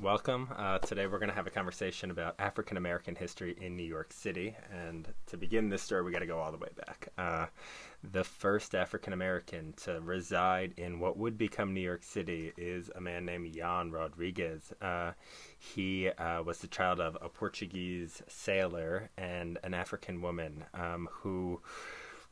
Welcome. Uh, today we're going to have a conversation about African American history in New York City. And to begin this story, we got to go all the way back. Uh, the first African American to reside in what would become New York City is a man named Jan Rodriguez. Uh, he uh, was the child of a Portuguese sailor and an African woman um, who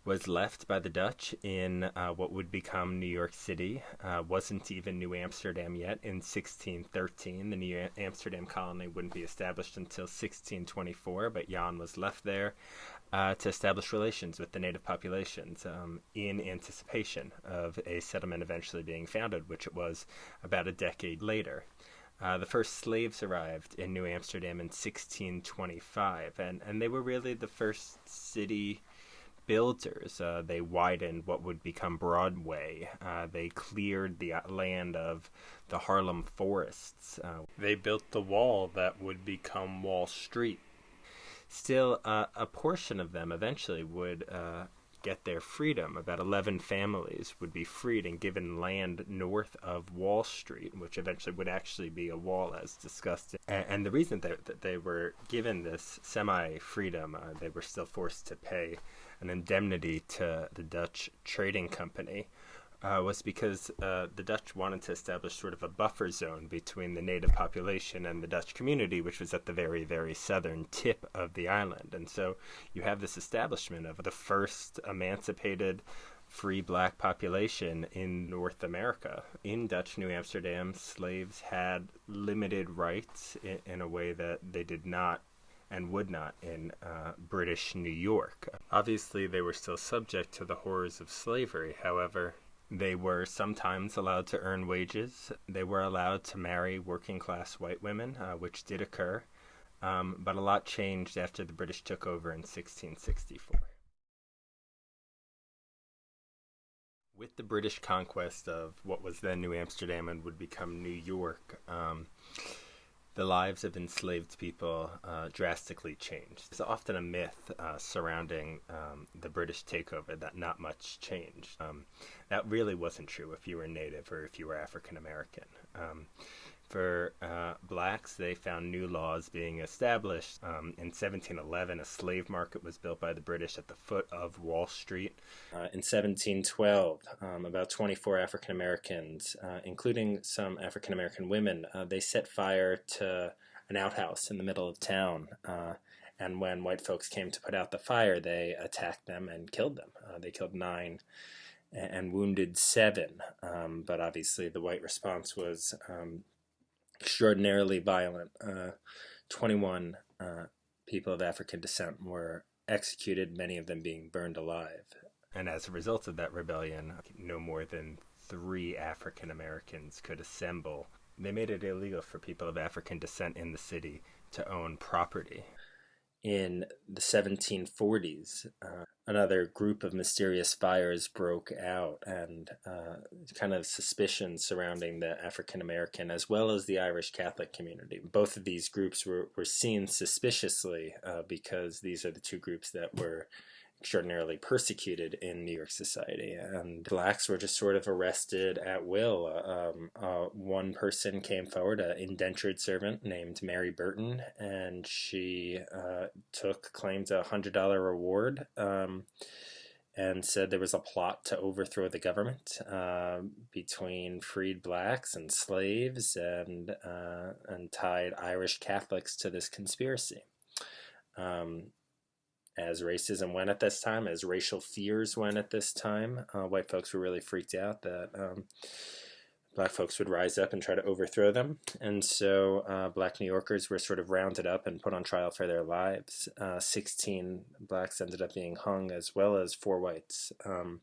was left by the Dutch in uh, what would become New York City. Uh, wasn't even New Amsterdam yet in 1613. The New Amsterdam colony wouldn't be established until 1624, but Jan was left there uh, to establish relations with the native populations um, in anticipation of a settlement eventually being founded, which it was about a decade later. Uh, the first slaves arrived in New Amsterdam in 1625, and, and they were really the first city builders. Uh, they widened what would become Broadway. Uh, they cleared the land of the Harlem forests. Uh, they built the wall that would become Wall Street. Still, uh, a portion of them eventually would uh, get their freedom. About 11 families would be freed and given land north of Wall Street, which eventually would actually be a wall, as discussed. And, and the reason that, that, they were given this semi freedom, uh, they were still forced to pay an indemnity to the Dutch trading company uh, was because uh, the Dutch wanted to establish sort of a buffer zone between the native population and the Dutch community, which was at the very, very southern tip of the island. And so you have this establishment of the first emancipated free black population in North America. In Dutch New Amsterdam, slaves had limited rights in, in a way that they did not and would not in uh, British New York. Obviously, they were still subject to the horrors of slavery. However, they were sometimes allowed to earn wages. They were allowed to marry working class white women, uh, which did occur. Um, but a lot changed after the British took over in 1664. With the British conquest of what was then New Amsterdam and would become New York, um, the lives of enslaved people uh, drastically changed. There's often a myth uh, surrounding um, the British takeover that not much changed. Um, that really wasn't true if you were Native or if you were African American. Um, for uh, blacks, they found new laws being established. Um, in 1711, a slave market was built by the British at the foot of Wall Street. Uh, in 1712, um, about 24 African Americans, uh, including some African American women, uh, they set fire to an outhouse in the middle of town. Uh, and when white folks came to put out the fire, they attacked them and killed them. Uh, they killed nine and wounded seven. Um, but obviously, the white response was um, extraordinarily violent. Uh, 21 uh, people of African descent were executed, many of them being burned alive. And as a result of that rebellion, no more than three African Americans could assemble. They made it illegal for people of African descent in the city to own property in the 1740s, uh, another group of mysterious fires broke out, and uh, kind of suspicion surrounding the African American as well as the Irish Catholic community. Both of these groups were, were seen suspiciously uh, because these are the two groups that were extraordinarily persecuted in New York society, and blacks were just sort of arrested at will. Um, uh, one person came forward, an indentured servant named Mary Burton, and she uh, took claimed a hundred dollar reward. Um, and said there was a plot to overthrow the government uh, between freed blacks and slaves, and uh, and tied Irish Catholics to this conspiracy. Um, as racism went at this time, as racial fears went at this time. Uh, white folks were really freaked out that um, black folks would rise up and try to overthrow them. And so uh, black New Yorkers were sort of rounded up and put on trial for their lives. Uh, 16 blacks ended up being hung, as well as four whites. Um,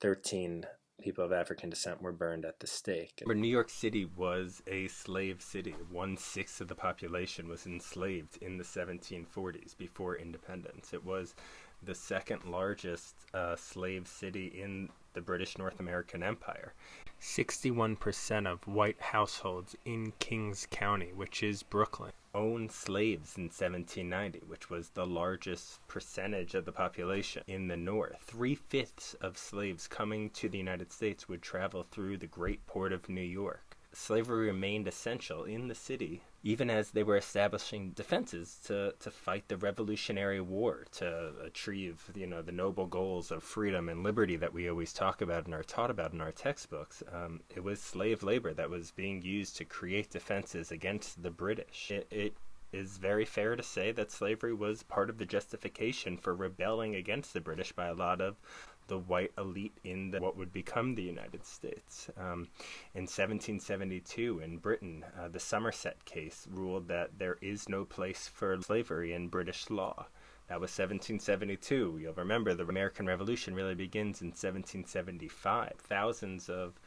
13 people of African descent were burned at the stake. New York City was a slave city. One sixth of the population was enslaved in the 1740s before independence. It was the second largest uh, slave city in the British North American Empire. 61% of white households in Kings County, which is Brooklyn, owned slaves in 1790, which was the largest percentage of the population in the North. Three fifths of slaves coming to the United States would travel through the great port of New York. slavery remained essential in the city, even as they were establishing defenses to, to fight the Revolutionary War, to achieve, you know, the noble goals of freedom and liberty that we always talk about and are taught about in our textbooks. Um, it was slave labor that was being used to create defenses against the British. It, it is very fair to say that slavery was part of the justification for rebelling against the British by a lot of the white elite in the, what would become the United States. Um, in 1772, in Britain, uh, the Somerset case ruled that there is no place for slavery in British law. That was 1772. You'll remember the American Revolution really begins in 1775. Thousands of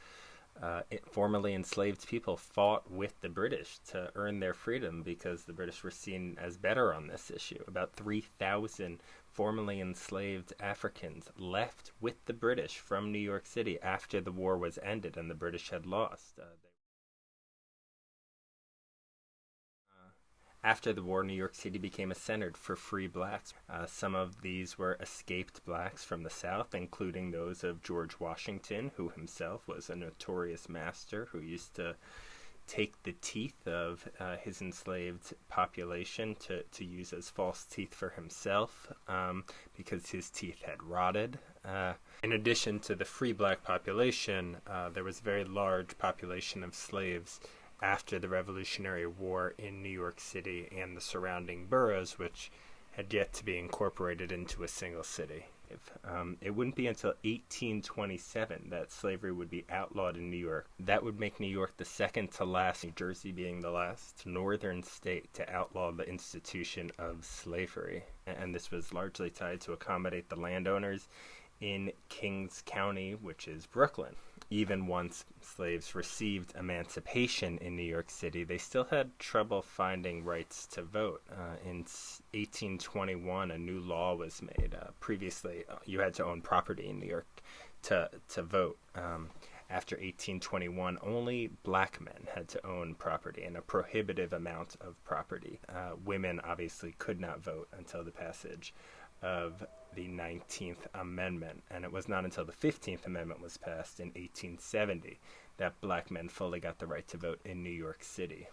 uh, formerly enslaved people fought with the British to earn their freedom because the British were seen as better on this issue. About 3,000 formerly enslaved Africans left with the British from New York City after the war was ended and the British had lost. Uh, After the war, New York City became a center for free blacks. Uh, some of these were escaped blacks from the South, including those of George Washington, who himself was a notorious master who used to take the teeth of uh, his enslaved population to, to use as false teeth for himself um, because his teeth had rotted. Uh, in addition to the free black population, uh, there was a very large population of slaves after the Revolutionary War in New York City and the surrounding boroughs, which had yet to be incorporated into a single city. Um, it wouldn't be until 1827 that slavery would be outlawed in New York. That would make New York the second to last, New Jersey being the last northern state to outlaw the institution of slavery. And this was largely tied to accommodate the landowners in Kings County, which is Brooklyn. Even once slaves received emancipation in New York City, they still had trouble finding rights to vote. Uh, in 1821, a new law was made. Uh, previously, uh, you had to own property in New York to to vote. Um, after 1821, only black men had to own property and a prohibitive amount of property. Uh, women obviously could not vote until the passage of the 19th Amendment, and it was not until the 15th Amendment was passed in 1870 that black men fully got the right to vote in New York City.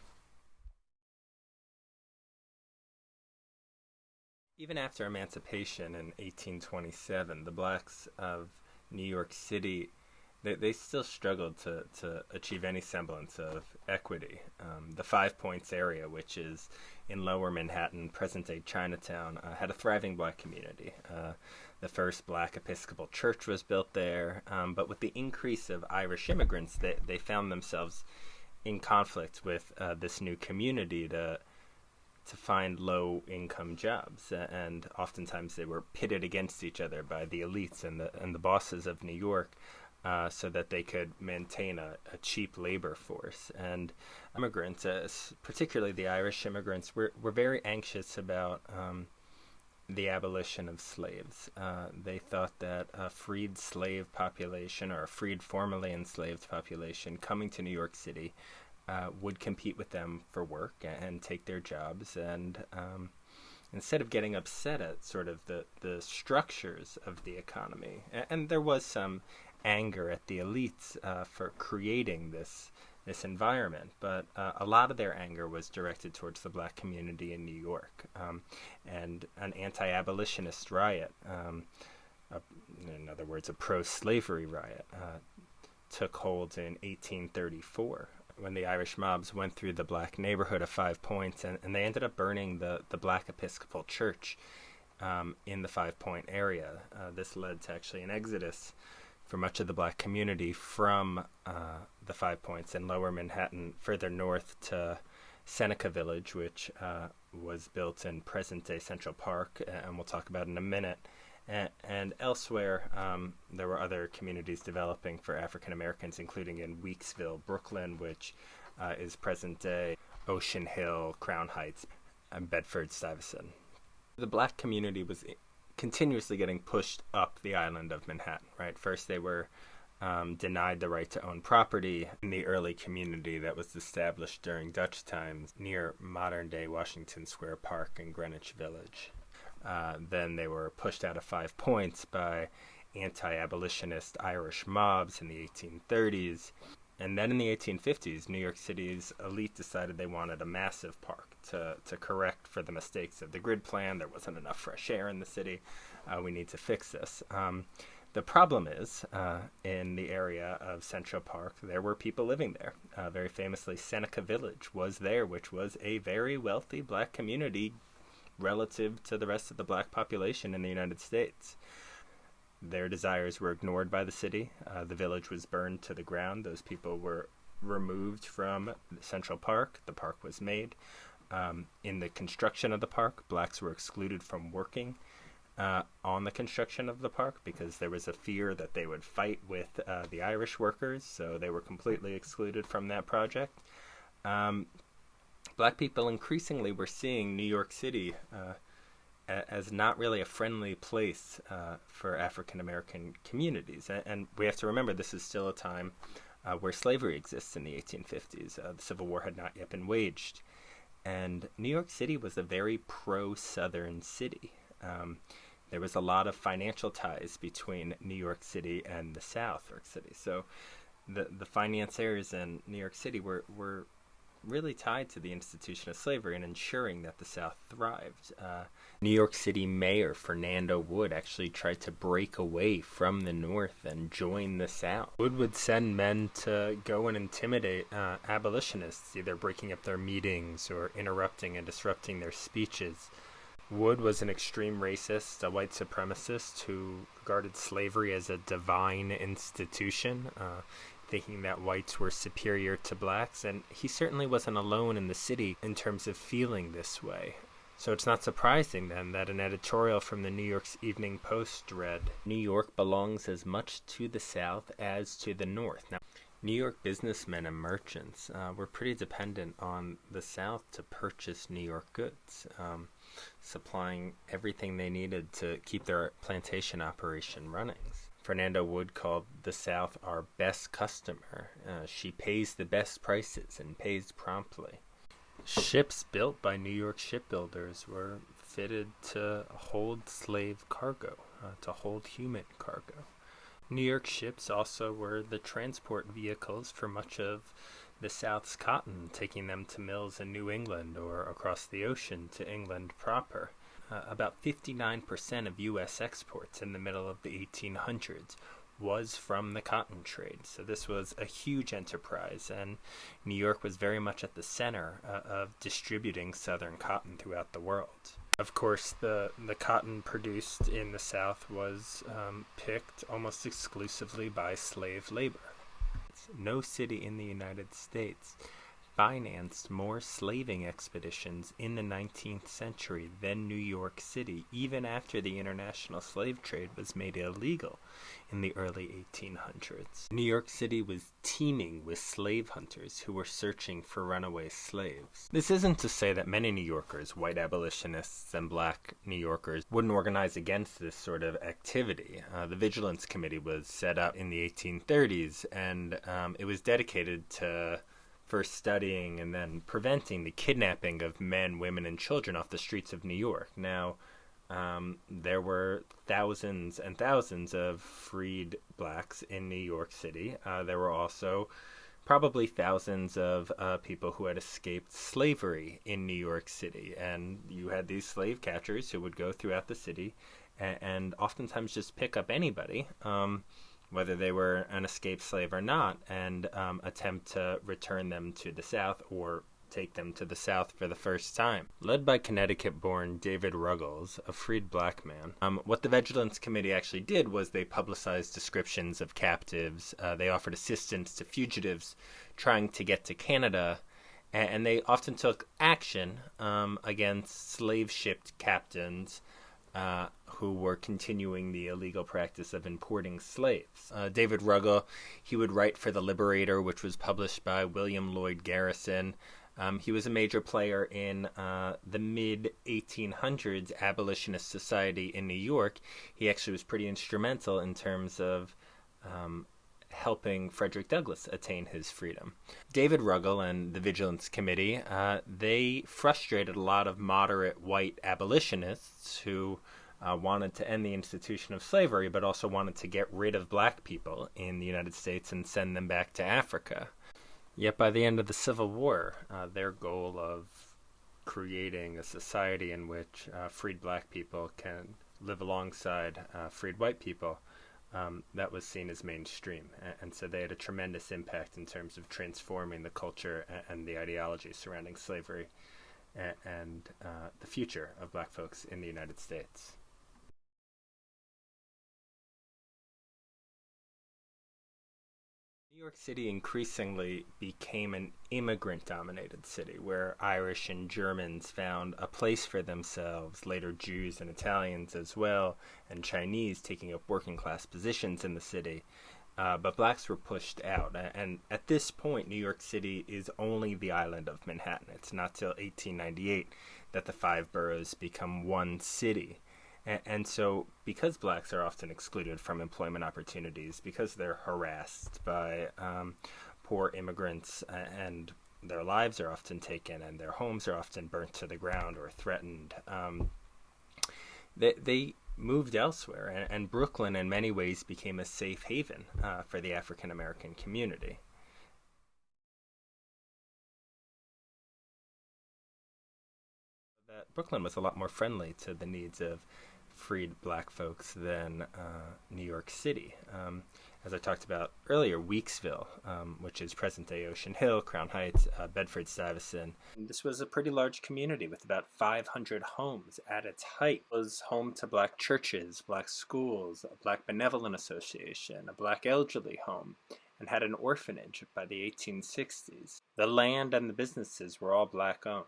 Even after emancipation in 1827, the blacks of New York City they, they still struggled to, to achieve any semblance of equity. Um, the Five Points area, which is in lower Manhattan, present day Chinatown, uh, had a thriving black community. Uh, the first black Episcopal church was built there, um, but with the increase of Irish immigrants, they, they found themselves in conflict with uh, this new community to to find low income jobs and oftentimes they were pitted against each other by the elites and the and the bosses of New York uh, so that they could maintain a, a cheap labor force. And immigrants, uh, particularly the Irish immigrants, were, were very anxious about um, the abolition of slaves. Uh, they thought that a freed slave population or a freed formerly enslaved population coming to New York City uh, would compete with them for work and take their jobs and um, instead of getting upset at sort of the, the structures of the economy, and, and there was some anger at the elites uh, for creating this this environment, but uh, a lot of their anger was directed towards the black community in New York, um, and an anti-abolitionist riot, um, a, in other words, a pro-slavery riot, uh, took hold in 1834 when the Irish mobs went through the black neighborhood of Five Points, and, and they ended up burning the, the black Episcopal Church um, in the Five Point area. Uh, this led to actually an exodus for much of the black community from uh, the Five Points in lower Manhattan further north to Seneca Village, which uh, was built in present day Central Park, and we'll talk about in a minute. And, and elsewhere, um, there were other communities developing for African Americans, including in Weeksville, Brooklyn, which uh, is present day Ocean Hill, Crown Heights, and Bedford Stuyvesant. The black community was continuously getting pushed up the island of Manhattan, right? First, they were um, denied the right to own property in the early community that was established during Dutch times near modern day Washington Square Park and Greenwich Village. Uh, then they were pushed out of Five Points by anti abolitionist Irish mobs in the 1830s. And then in the 1850s, New York City's elite decided they wanted a massive park to, to correct for the mistakes of the grid plan. There wasn't enough fresh air in the city. Uh, we need to fix this. Um, the problem is, uh, in the area of Central Park, there were people living there. Uh, very famously, Seneca Village was there, which was a very wealthy black community relative to the rest of the black population in the United States. Their desires were ignored by the city. Uh, the village was burned to the ground. Those people were removed from Central Park. The park was made. Um, in the construction of the park, blacks were excluded from working uh, on the construction of the park because there was a fear that they would fight with uh, the Irish workers, so they were completely excluded from that project. Um, black people increasingly were seeing New York City uh, as not really a friendly place uh, for African American communities. And, we have to remember this is still a time uh, where slavery exists in the 1850s. Uh, the Civil War had not yet been waged. And New York City was a very pro Southern city. Um, there was a lot of financial ties between New York City and the South, York City. So the the financiers in New York City were, were really tied to the institution of slavery and ensuring that the South thrived. Uh, New York City Mayor Fernando Wood actually tried to break away from the North and join the South. Wood would send men to go and intimidate uh, abolitionists, either breaking up their meetings or interrupting and disrupting their speeches. Wood was an extreme racist, a white supremacist who regarded slavery as a divine institution. Uh, thinking that whites were superior to blacks, and he certainly wasn't alone in the city in terms of feeling this way. So it's not surprising then that an editorial from the New York's Evening Post read New York belongs as much to the South as to the North. Now, New York businessmen and merchants uh, were pretty dependent on the South to purchase New York goods, um, supplying everything they needed to keep their plantation operation running. Fernando Wood called the South our best customer. Uh, she pays the best prices and pays promptly. Ships built by New York shipbuilders were fitted to hold slave cargo, uh, to hold human cargo. New York ships also were the transport vehicles for much of the South's cotton, taking them to mills in New England or across the ocean to England proper uh, about 59% of U.S. exports in the middle of the 1800s was from the cotton trade. So this was a huge enterprise, and New York was very much at the center uh, of distributing Southern cotton throughout the world. Of course, the, the cotton produced in the South was um, picked almost exclusively by slave labor. No city in the United States financed more slaving expeditions in the 19th century than New York City, even after the international slave trade was made illegal in the early 1800s. New York City was teeming with slave hunters who were searching for runaway slaves. This isn't to say that many New Yorkers, white abolitionists and black New Yorkers, wouldn't organize against this sort of activity. Uh, the Vigilance Committee was set up in the 1830s, and um, it was dedicated to for studying and then preventing the kidnapping of men, women, and children off the streets of New York. Now, um, there were thousands and thousands of freed blacks in New York City. Uh, there were also probably thousands of uh, people who had escaped slavery in New York City. And you had these slave catchers who would go throughout the city and, and oftentimes just pick up anybody. Um, whether they were an escaped slave or not, and um, attempt to return them to the South or take them to the South for the first time. Led by Connecticut born David Ruggles, a freed black man, um, what the Vigilance Committee actually did was they publicized descriptions of captives, uh, they offered assistance to fugitives trying to get to Canada. And they often took action um, against slave shipped captains uh, who were continuing the illegal practice of importing slaves. Uh, David Ruggles, he would write for The Liberator, which was published by William Lloyd Garrison. Um, he was a major player in uh, the mid 1800s abolitionist society in New York. He actually was pretty instrumental in terms of um, helping Frederick Douglass attain his freedom. David Ruggles and the Vigilance Committee, uh, they frustrated a lot of moderate white abolitionists who uh, wanted to end the institution of slavery, but also wanted to get rid of black people in the United States and send them back to Africa. Yet by the end of the Civil War, uh, their goal of creating a society in which uh, freed black people can live alongside uh, freed white people, um, that was seen as mainstream. And, and, so they had a tremendous impact in terms of transforming the culture and, and the ideology surrounding slavery and, and uh, the future of black folks in the United States. New York City increasingly became an immigrant dominated city where Irish and Germans found a place for themselves, later Jews and Italians as well, and Chinese taking up working class positions in the city. Uh, but blacks were pushed out. And at this point, New York City is only the island of Manhattan. It's not till 1898 that the five boroughs become one city. And, and, so, because blacks are often excluded from employment opportunities, because they're harassed by um, poor immigrants, and their lives are often taken, and their homes are often burnt to the ground or threatened, um, they, they moved elsewhere. And, and, Brooklyn, in many ways, became a safe haven uh, for the African American community. Brooklyn was a lot more friendly to the needs of freed black folks than uh, New York City. Um, as I talked about earlier, Weeksville, um, which is present day Ocean Hill, Crown Heights, uh, Bedford Stuyvesant. This was a pretty large community with about 500 homes. At its height, it was home to black churches, black schools, a black benevolent association, a black elderly home, and had an orphanage by the 1860s. The land and the businesses were all black owned.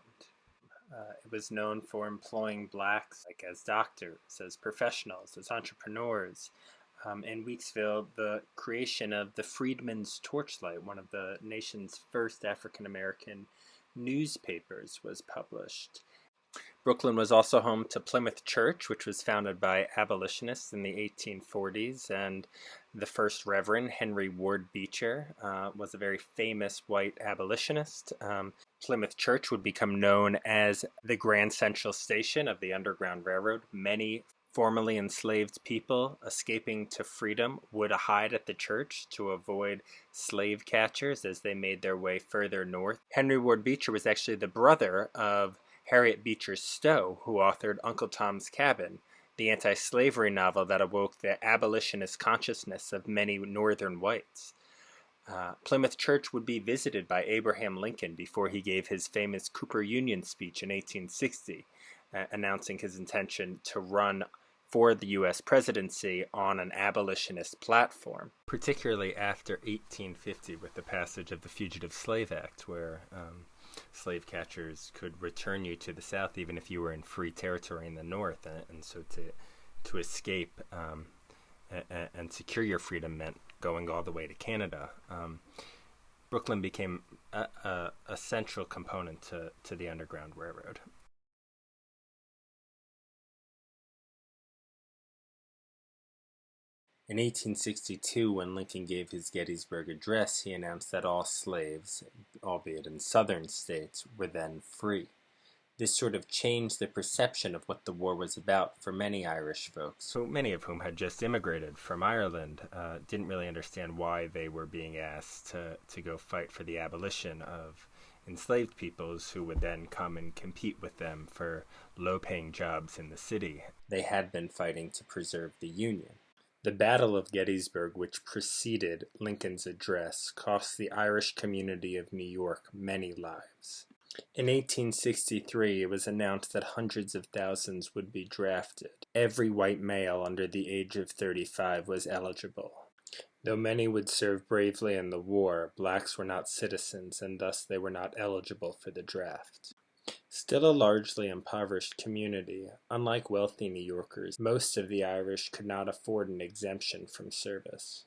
Uh, it was known for employing blacks like as doctors, as professionals, as entrepreneurs. Um, in Weeksville, the creation of the Freedmen's Torchlight, one of the nation's first African American newspapers, was published. Brooklyn was also home to Plymouth Church, which was founded by abolitionists in the 1840s, and the first Reverend, Henry Ward Beecher, uh, was a very famous white abolitionist. Um, Plymouth Church would become known as the Grand Central Station of the Underground Railroad. Many formerly enslaved people escaping to freedom would hide at the church to avoid slave catchers as they made their way further north. Henry Ward Beecher was actually the brother of Harriet Beecher Stowe, who authored Uncle Tom's Cabin, the anti slavery novel that awoke the abolitionist consciousness of many Northern whites. Uh, Plymouth Church would be visited by Abraham Lincoln before he gave his famous Cooper Union speech in 1860, uh, announcing his intention to run for the U.S. presidency on an abolitionist platform, particularly after 1850 with the passage of the Fugitive Slave Act, where um, slave catchers could return you to the South even if you were in free territory in the North, and, and so to to escape um, and, and, secure your freedom meant going all the way to Canada. Um, Brooklyn became a, a, a, central component to, to the Underground Railroad. In 1862, when Lincoln gave his Gettysburg Address, he announced that all slaves, albeit in southern states, were then free. This sort of changed the perception of what the war was about for many Irish folks, So many of whom had just immigrated from Ireland, uh, didn't really understand why they were being asked to, to go fight for the abolition of enslaved peoples who would then come and compete with them for low paying jobs in the city. They had been fighting to preserve the Union. The Battle of Gettysburg, which preceded Lincoln's address, cost the Irish community of New York many lives. In 1863, it was announced that hundreds of thousands would be drafted. Every white male under the age of 35 was eligible. Though many would serve bravely in the war, blacks were not citizens and thus they were not eligible for the draft. Still a largely impoverished community, unlike wealthy New Yorkers, most of the Irish could not afford an exemption from service.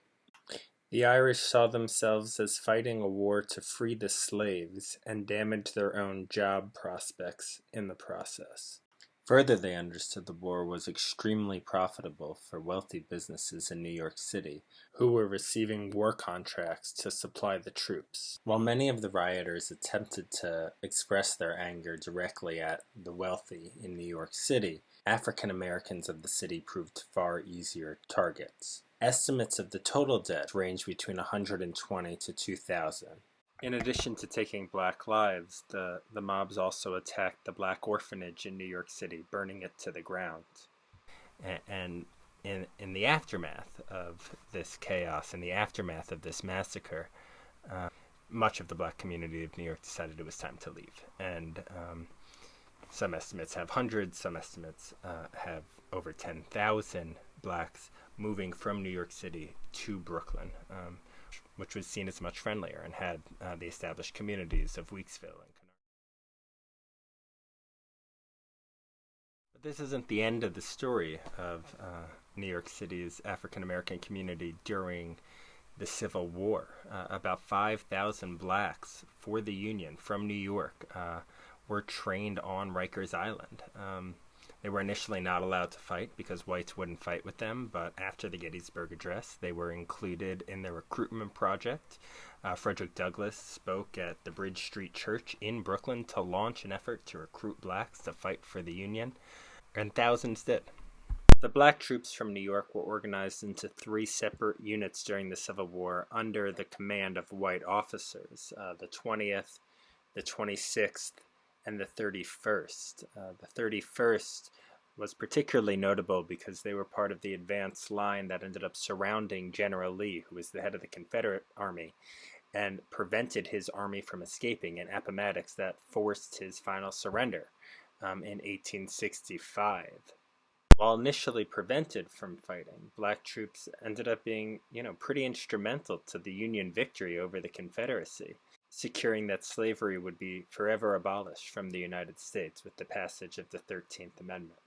The Irish saw themselves as fighting a war to free the slaves and damage their own job prospects in the process. Further, they understood the war was extremely profitable for wealthy businesses in New York City, who were receiving war contracts to supply the troops. While many of the rioters attempted to express their anger directly at the wealthy in New York City, African Americans of the city proved far easier targets. Estimates of the total dead range between 120 to 2,000. In addition to taking black lives, the, the mobs also attacked the black orphanage in New York City, burning it to the ground. And, in, in the aftermath of this chaos, in the aftermath of this massacre, uh, much of the black community of New York decided it was time to leave. And um, some estimates have hundreds, some estimates uh, have over 10,000 blacks moving from New York City to Brooklyn, um, which was seen as much friendlier and had uh, the established communities of Weeksville and But this isn't the end of the story of uh, New York City's African American community during the Civil War. Uh, about 5,000 blacks for the Union from New York uh, were trained on Rikers Island. Um, they were initially not allowed to fight because whites wouldn't fight with them, but after the Gettysburg Address, they were included in the recruitment project. Uh, Frederick Douglass spoke at the Bridge Street Church in Brooklyn to launch an effort to recruit blacks to fight for the Union, and thousands did. The black troops from New York were organized into three separate units during the Civil War under the command of white officers uh, the 20th, the 26th, and the 31st. Uh, the 31st was particularly notable because they were part of the advance line that ended up surrounding General Lee, who was the head of the Confederate Army, and prevented his army from escaping in Appomattox that forced his final surrender um, in 1865. While initially prevented from fighting, black troops ended up being, you know, pretty instrumental to the Union victory over the Confederacy, securing that slavery would be forever abolished from the United States with the passage of the 13th Amendment.